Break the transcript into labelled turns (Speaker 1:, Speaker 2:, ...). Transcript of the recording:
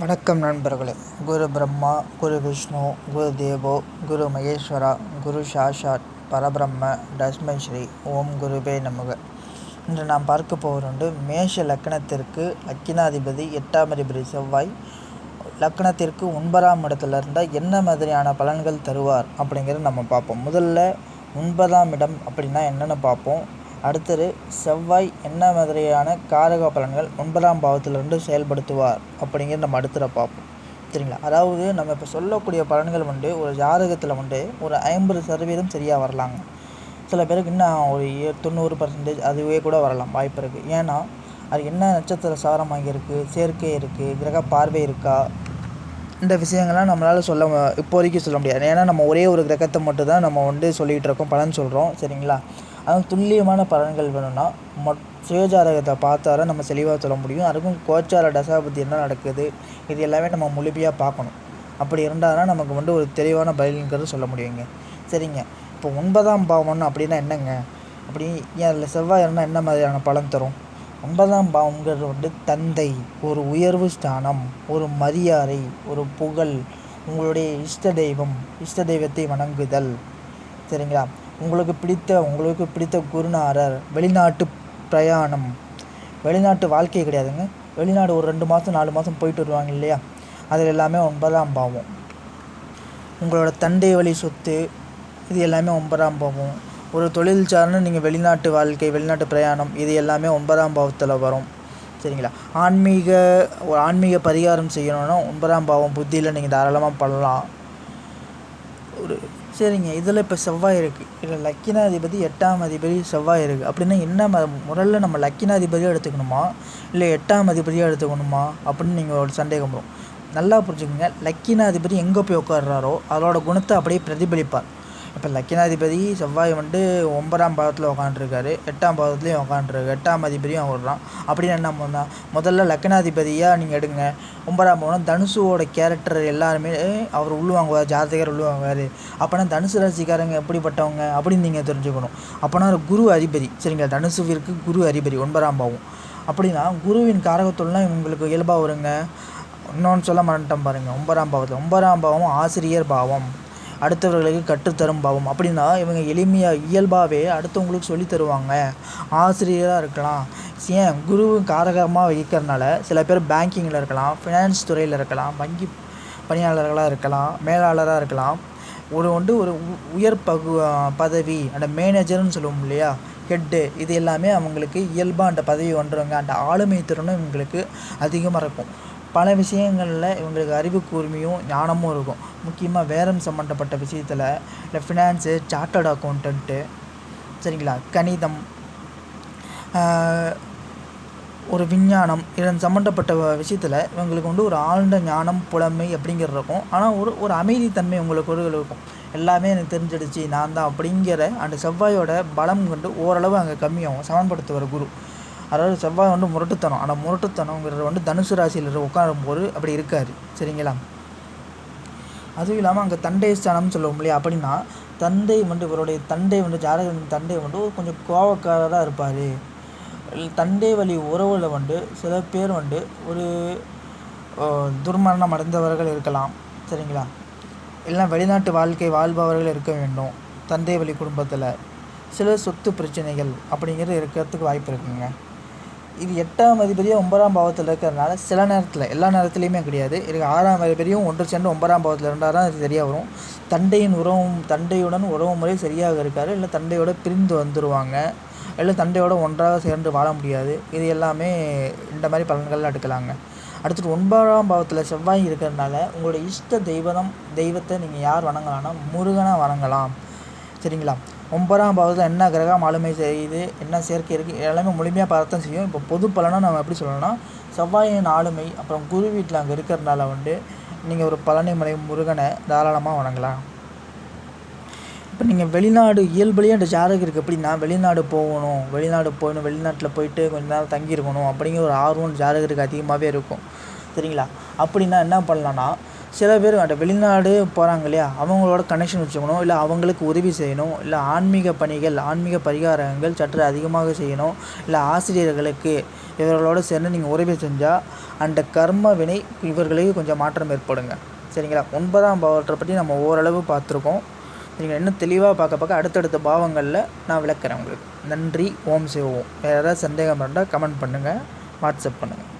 Speaker 1: வணக்கம் நண்பர்களே. குரு பிரம்மா குரு விஷ்ணு குரு தேவோ குரு மகேஸ்வரா குரு சாஷாத் பரபிரம்ம தஸ்மை ஸ்ரீ ஓம் குருவே நமக. இன்று நாம் பார்க்க போவது மேஷ லக்கணத்திற்கு லக்கினாதிபதி எட்டாம் அதிபதி செவ்வாய். லக்கணத்திற்கு ஒன்பதாம் இடத்துல இருந்தால் என்ன மாதிரியான பலன்கள் தருவார் அப்படிங்கிறத நம்ம பார்ப்போம். முதல்ல ஒன்பதாம் இடம் அப்படின்னா என்னென்னு பார்ப்போம். அடுத்தது செவ்வாய் என்ன மாதிரியான காரக பலன்கள் ஒன்பதாம் பாவத்திலிருந்து செயல்படுத்துவார் அப்படிங்கிறத நம்ம அடுத்தத பார்ப்போம். சரிங்களா? அதாவது நம்ம இப்போ சொல்லக்கூடிய பலன்கள் வந்து ஒரு ஜாதகத்தில் வந்து ஒரு ஐம்பது சதவீதம் சரியாக வரலாங்க. சில பேருக்கு இன்னும் ஒரு தொண்ணூறு பர்சன்டேஜ் அதுவே கூட வரலாம். வாய்ப்பு இருக்குது ஏன்னா அது என்ன நட்சத்திர சாரம் வாங்கியிருக்கு சேர்க்கை இருக்குது கிரக பார்வை இருக்கா இந்த விஷயங்கள்லாம் நம்மளால் சொல்ல இப்போதைக்கு சொல்ல முடியாது. ஏன்னா நம்ம ஒரே ஒரு கிரகத்தை மட்டும் தான் நம்ம வந்து சொல்லிகிட்டு இருக்கோம் பலன் சொல்கிறோம் சரிங்களா? அதுவும் துல்லியமான பலன்கள் வேணும்னா மொட் சுயஜாதகத்தை பார்த்தாதான் நம்ம தெளிவாக சொல்ல முடியும். அதுக்கும் கோச்சார தசாபதி என்ன நடக்குது இது எல்லாமே நம்ம முழுமையாக பார்க்கணும். அப்படி இருந்தால் தான் நமக்கு வந்து ஒரு தெளிவான பதில்ங்கிறது சொல்ல முடியுங்க. சரிங்க. இப்போ ஒன்பதாம் பாவம்னு அப்படின்னா என்னங்க? அப்படி ஏன் அதில் செவ்வாய் இருந்தால் என்ன மாதிரியான பலன் தரும்? ஒன்பதாம் பாவங்கிறது வந்து தந்தை ஒரு உயர்வு ஸ்தானம் ஒரு மரியாதை ஒரு புகழ் உங்களுடைய இஷ்ட தெய்வம் இஷ்ட தெய்வத்தை வணங்குதல். சரிங்களா? உங்களுக்கு பிடித்த உங்களுக்கு பிடித்த குருநாரர் வெளிநாட்டு பிரயாணம். வெளிநாட்டு வாழ்க்கை கிடையாதுங்க. வெளிநாடு ஒரு ரெண்டு மாதம் நாலு மாதம் போயிட்டு வருவாங்க இல்லையா? அதில் எல்லாமே ஒன்பதாம் பாவம். உங்களோட தந்தை வழி சொத்து இது எல்லாமே ஒன்பதாம் பாவம். ஒரு தொழில் சார்ந்து நீங்கள் வெளிநாட்டு வாழ்க்கை வெளிநாட்டு பிரயாணம் இது எல்லாமே ஒன்பதாம் பாவத்தில் வரும். சரிங்களா? ஆன்மீக ஒரு ஆன்மீக பரிகாரம் செய்யணுன்னா ஒன்பதாம் பாவம் புத்தியில் நீங்கள் தாராளமாக பண்ணலாம். ஒரு சரிங்க. இதில் இப்போ செவ்வாய் இருக்குது இதில் லக்கினாதிபதி எட்டாம் அதிபதி செவ்வாய் இருக்குது அப்படின்னா என்ன ம நம்ம லக்கினாதிபதியாக எடுத்துக்கணுமா? இல்லை எட்டாம் அதிபதியாக எடுத்துக்கணுமா? அப்படின்னு நீங்கள் ஒரு சந்தேகம் வரும். நல்லா புரிஞ்சுக்கோங்க. லக்கினாதிபதி எங்கே போய் உட்காடுறாரோ அதோட குணத்தை அப்படியே பிரதிபலிப்பார். இப்போ லக்கினாதிபதி செவ்வாய் வந்து ஒன்பதாம் பாவத்தில் உட்காந்துருக்காரு எட்டாம் பாவத்துலேயும் உக்காண்ட்ருக்கு எட்டாம் அதிபதியும் விடுறான் அப்படின்னு என்ன பண்ணால் முதல்ல லக்கினாதிபதியாக நீங்கள் எடுங்க. ஒன்பதாம் பாவம் தனுசுவோட கேரக்டர் எல்லாருமே அவர் உள்ளுவாங்குவார் ஜாதகர் உள்ளுவாங்குவார் அப்போனா தனுசு ராசிக்காரங்க எப்படிப்பட்டவங்க அப்படின்னு நீங்கள் தெரிஞ்சுக்கணும். அப்போனா குரு அதிபதி. சரிங்களா? தனுசுவிற்கு குரு அதிபதி ஒன்பதாம் பாவம். அப்படின்னா குருவின் காரகத்துலாம் இவங்களுக்கு இயல்பாக வருங்க. இன்னொன்று சொல்ல மாட்டேன் பாருங்கள் ஒன்பதாம் பாவத்தில் ஒன்பதாம் பாவம் ஆசிரியர் பாவம். அடுத்தவர்களுக்கு கற்றுத்தரும் பாவம். அப்படின்னா இவங்க எளிமையாக இயல்பாகவே அடுத்தவங்களுக்கு சொல்லி தருவாங்க. ஆசிரியராக இருக்கலாம். ஏன்? குரு காரகமாக இருக்கிறனால சில பேர் பேங்கிங்கில் இருக்கலாம் ஃபினான்ஸ் துறையில் இருக்கலாம் வங்கி பணியாளர்களாக இருக்கலாம் மேலாளராக இருக்கலாம். ஒரு வந்து ஒரு உயர் பகு பதவி அந்த மேனேஜர்னு சொல்லுவோம் இல்லையா? ஹெட்டு இது எல்லாமே அவங்களுக்கு இயல்பாக அந்த பதவி வந்துடுங்க அந்த ஆளுமை திறனும் இவங்களுக்கு அதிகமாக இருக்கும். பல விஷயங்களில் இவங்களுக்கு அறிவு கூர்மையும் ஞானமும் இருக்கும். முக்கியமாக வேரம் சம்மந்தப்பட்ட விஷயத்தில் இல்லை ஃபினான்ஸு சார்ட்டர்ட் அக்கௌண்டன்ட்டு சரிங்களா? கணிதம் ஒரு விஞ்ஞானம் இதன் சம்மந்தப்பட்ட விஷயத்தில் இவங்களுக்கு வந்து ஒரு ஆழ்ந்த ஞானம் புலமை அப்படிங்கிறது இருக்கும். ஆனால் ஒரு ஒரு அமைதித்தன்மை உங்களுக்கு ஒரு இருக்கும். எல்லாமே எனக்கு தெரிஞ்சிடுச்சு நான் தான் அப்படிங்கிற அந்த செவ்வாயோட பலம் கொண்டு ஓரளவு அங்கே கம்மியாகும் சமன்படுத்துவார் குரு. அதாவது செவ்வாய் வந்து முரட்டுத்தனம். ஆனால் முரட்டுத்தனங்கிறது வந்து தனுசு ராசியில் உட்காரும்போது அப்படி இருக்காது சரிங்களா? அதுவும் இல்லாமல் அங்கே தண்டை ஸ்தானம்னு சொல்லுவோம் இல்லையா? அப்படின்னா தந்தை வந்து இவருடைய தந்தை வந்து ஜாதகத்தின் தந்தை வந்து கொஞ்சம் கோவக்காரராக இருப்பார். தந்தை வழி உறவில் வந்து சில பேர் வந்து ஒரு துர்மரணம் அடைந்தவர்கள் இருக்கலாம். சரிங்களா? இல்லைனா வெளிநாட்டு வாழ்க்கை வாழ்பவர்கள் இருக்க வேண்டும். தந்தை வழி குடும்பத்தில் சில சொத்து பிரச்சனைகள் அப்படிங்கிறது இருக்கிறதுக்கு வாய்ப்பு இருக்குங்க. இது எட்டாம் அதிபதியும் ஒன்பதாம் பாவத்தில் இருக்கிறதுனால சில நேரத்தில் எல்லா நேரத்துலையுமே கிடையாது. இதுக்கு ஆறாம் அதிபதியும் ஒன்று சேர்ந்து ஒன்பதாம் பாவத்தில் இருந்தால் தான் அது சரியாக வரும். தண்டையின் உறவும் தண்டையுடன் உறவு முறை சரியாக இருக்காது. இல்லை தண்டையோட பிரிந்து வந்துடுவாங்க இல்லை தண்டையோட ஒன்றாக சேர்ந்து வாழ முடியாது. இது எல்லாமே இந்த மாதிரி பலன்கள்லாம் எடுக்கலாங்க. அடுத்தது ஒன்பதாம் பாவத்தில் செவ்வாய் இருக்கிறதுனால உங்களோட இஷ்ட தெய்வம் தெய்வத்தை நீங்கள் யார் வணங்கலாம்னா முருகனை வணங்கலாம். சரிங்களா? ஒன்பதாம் பாவத்தில் என்ன கிரகம் ஆளுமை செய்யுது என்ன சேர்க்கை இருக்குது எல்லாமே முழுமையாக பார்த்து செய்யும். இப்போ பொது பலனாக நம்ம எப்படி சொல்லணும்னா செவ்வாயின் ஆளுமை அப்புறம் குரு வீட்டில் அங்கே இருக்கிறதுனால வந்து நீங்கள் ஒரு பழனிமலை முருகனை தாராளமாக வணங்கலாம். இப்போ நீங்கள் வெளிநாடு இயல்புலேயே அந்த ஜாதகம் இருக்குது எப்படின்னா வெளிநாடு போகணும் வெளிநாடு போகணும் வெளிநாட்டில் போயிட்டு கொஞ்ச நேரம் தங்கியிருக்கணும் அப்படிங்கிற ஒரு ஆர்வம் ஜாதகருக்கு அதிகமாகவே இருக்கும். சரிங்களா? அப்படின்னா என்ன பண்ணலான்னா சில பேர் அந்த வெளிநாடு போகிறாங்க இல்லையா? அவங்களோட கனெக்ஷன் வச்சுக்கணும் இல்லை அவங்களுக்கு உதவி செய்யணும் இல்லை ஆன்மீக பணிகள் ஆன்மீக பரிகாரங்கள் சற்று அதிகமாக செய்யணும் இல்லை ஆசிரியர்களுக்கு இவர்களோடு சேர்ந்து நீங்கள் உதவி செஞ்சால் அந்த கர்ம வினை இவர்களுக்கு கொஞ்சம் மாற்றம் ஏற்படுங்க. சரிங்களா? ஒன்பதாம் பாவத்தை பற்றி நம்ம ஓரளவு பார்த்துருக்கோம். நீங்கள் இன்னும் தெளிவாக பார்க்க பார்க்க அடுத்தடுத்த பாவங்களில் நான் விளக்குறேன் உங்களுக்கு. நன்றி ஓம் சிவோம் வேறு ஏதாவது சந்தேகம் இருந்தால் கமெண்ட் பண்ணுங்கள் வாட்ஸ்அப் பண்ணுங்கள்